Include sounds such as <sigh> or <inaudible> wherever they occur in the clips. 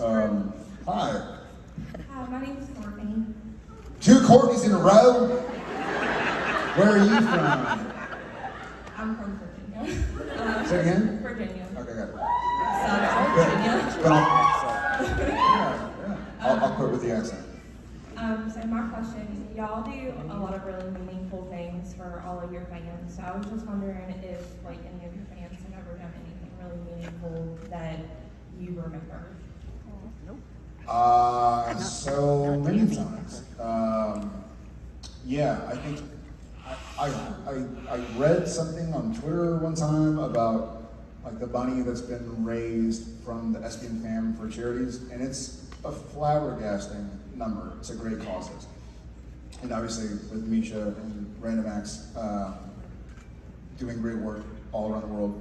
Um, hi. Hi, my name is Courtney. Two Courtneys in a row? Where are you from? I'm from Virginia. Uh, Say it again? Virginia. Okay, got it. South Virginia. But I'll, yeah, yeah. I'll, I'll quit with the accent. Um, so my question, y'all do a lot of really meaningful things for all of your fans. So I was just wondering if like any of your fans have ever done anything really meaningful that you remember. Uh, so many times. Um, yeah, I think I, I, I, read something on Twitter one time about like the money that's been raised from the SPN fam for charities, and it's a flabbergasting number. It's a great causes. And obviously with Misha and Random Acts um, doing great work all around the world,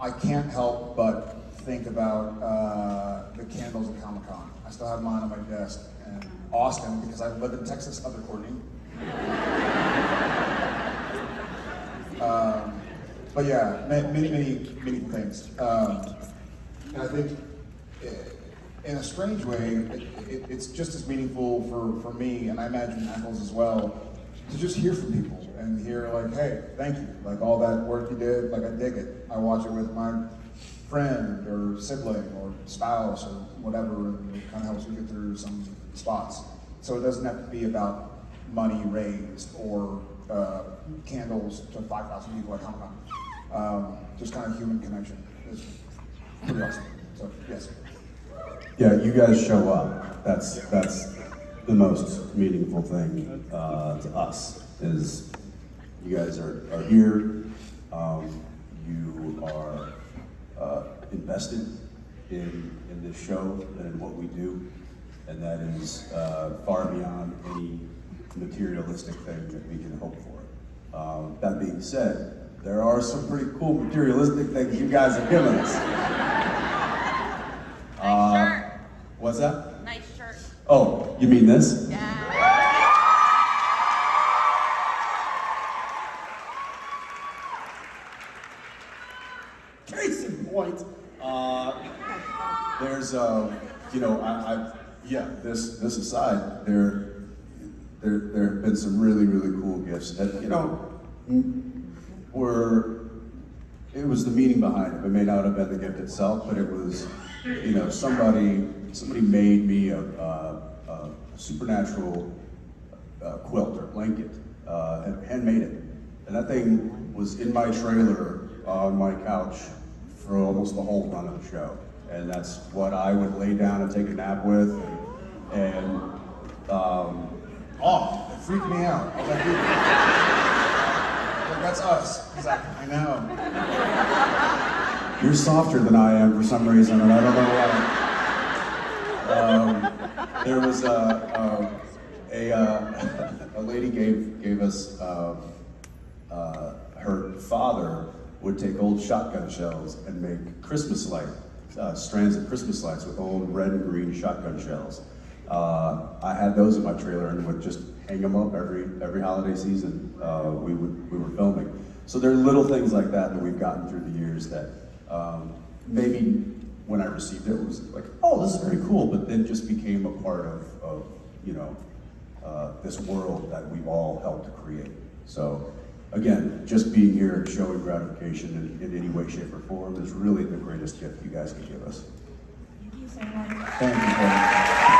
I can't help but think about uh, the candles at Comic Con. I still have mine on my desk. And Austin, because I live in Texas, other Courtney. <laughs> Um, but yeah, ma- many, many, many things. Um, and I think, eh, in a strange way, it, it, it's just as meaningful for, for me, and I imagine Ackles as well, to just hear from people and hear like, hey, thank you. Like all that work you did, like I dig it. I watch it with my friend or sibling or spouse or whatever, and it kind of helps you get through some spots. So it doesn't have to be about money raised or uh, candles to 5,000 people at Con. Um, just kind of human connection is pretty awesome. So yes. Yeah, you guys show up. That's that's the most meaningful thing uh, to us. Is you guys are, are here. Um, you are uh, invested in in this show and in what we do, and that is uh, far beyond any materialistic thing that we can hope for. Um, that being said, there are some pretty cool materialistic things you guys have given us. Nice shirt. What's that? Nice shirt. Oh, you mean this? Yeah. Case in point, uh, there's, uh, you know, I, I, yeah, this, this aside, there, there, there have been some really, really cool gifts that, you know, were, it was the meaning behind it. It may not have been the gift itself, but it was, you know, somebody, somebody made me a, a, a supernatural uh, quilt or blanket, uh, and handmade it. And that thing was in my trailer on my couch for almost the whole run of the show. And that's what I would lay down and take a nap with. And, um, Oh, it freaked me out. Like, that's us. I know. you're softer than I am for some reason, and I don't know why. Um, there was a, a, a, uh, <laughs> a lady gave, gave us, uh, uh, her father would take old shotgun shells and make Christmas light, uh, strands of Christmas lights with old red and green shotgun shells. Uh, I had those in my trailer and would just hang them up every every holiday season. Uh, we would we were filming. So there are little things like that that we've gotten through the years that um, maybe when I received it, it was like, oh, this is very cool, but then just became a part of, of you know uh, this world that we've all helped to create. So again, just being here and showing gratification in, in any way, shape, or form is really the greatest gift you guys can give us. Thank you so much. Thank you.